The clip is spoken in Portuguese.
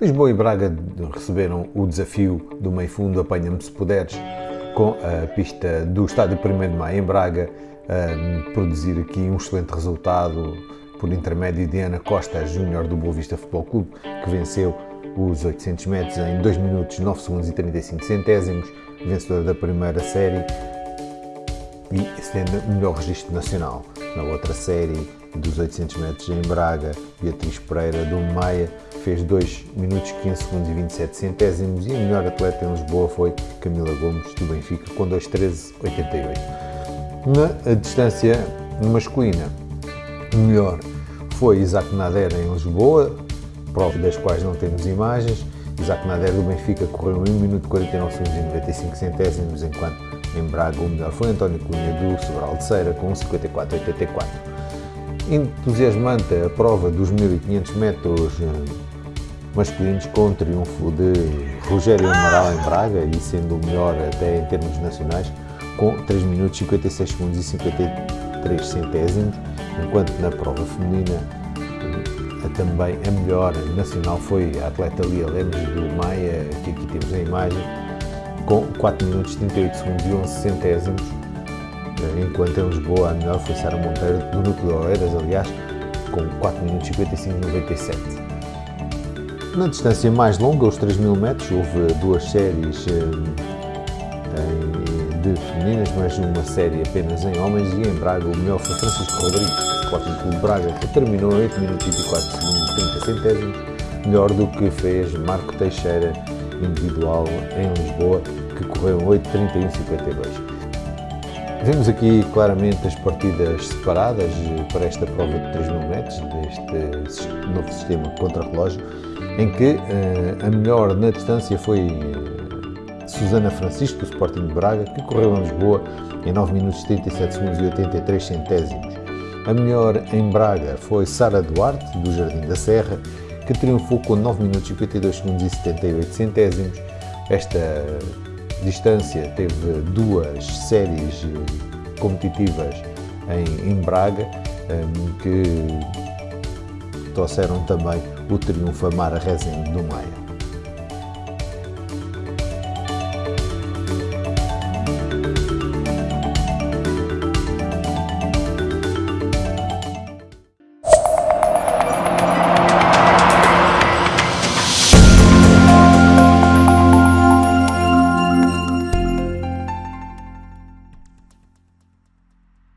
Lisboa e Braga receberam o desafio do meio fundo Apanha-me se puderes, com a pista do Estádio 1 de Maio em Braga, a produzir aqui um excelente resultado por intermédio de Ana Costa, júnior do Boa Vista Futebol Clube, que venceu os 800 metros em 2 minutos 9 segundos e 35 centésimos, vencedora da primeira série e sendo o melhor registro nacional. Na outra série dos 800 metros em Braga, Beatriz Pereira do Maia fez 2 minutos 15 segundos e 27 centésimos e a melhor atleta em Lisboa foi Camila Gomes do Benfica com 2.13.88. Na distância masculina, o melhor foi Isaac Nader em Lisboa, prova das quais não temos imagens. Isaac Nader do Benfica correu 1 minuto 49 segundos e 95 centésimos, enquanto em Braga o melhor foi António Cunha do Sobral de Ceira com 54,84. Entusiasmante a prova dos 1500 metros eh, masculinos com o triunfo de Rogério Amaral em Braga e sendo o melhor até em termos nacionais com 3 minutos 56 segundos e 53 centésimos, enquanto na prova feminina também a melhor nacional foi a atleta Lia Lemos do Maia, que aqui temos a imagem, com 4 minutos 38 segundos e 11 centésimos, enquanto em Lisboa a melhor foi Sara Monteiro do Núcleo de Oeiras, aliás, com 4 minutos 55 97. Na distância mais longa, os 3 mil metros, houve duas séries de femininas, mas uma série apenas em homens e em Braga o melhor foi Francisco Rodrigues Sporting Clube Braga, que terminou em 8 minutos e 24 segundos 30 centésimos, melhor do que fez Marco Teixeira, individual em Lisboa, que correu 8.31.52. Vemos aqui claramente as partidas separadas para esta prova de 3 mil metros, deste novo sistema contra-relógio, em que uh, a melhor na distância foi uh, Susana Francisco, do Sporting de Braga, que correu em Lisboa em 9 minutos 37 segundos e 83 centésimos. A melhor em Braga foi Sara Duarte, do Jardim da Serra, que triunfou com 9 minutos e 52 segundos e 78 centésimos. Esta distância teve duas séries competitivas em, em Braga, um, que trouxeram também o triunfo a Mara Rezende do Maia.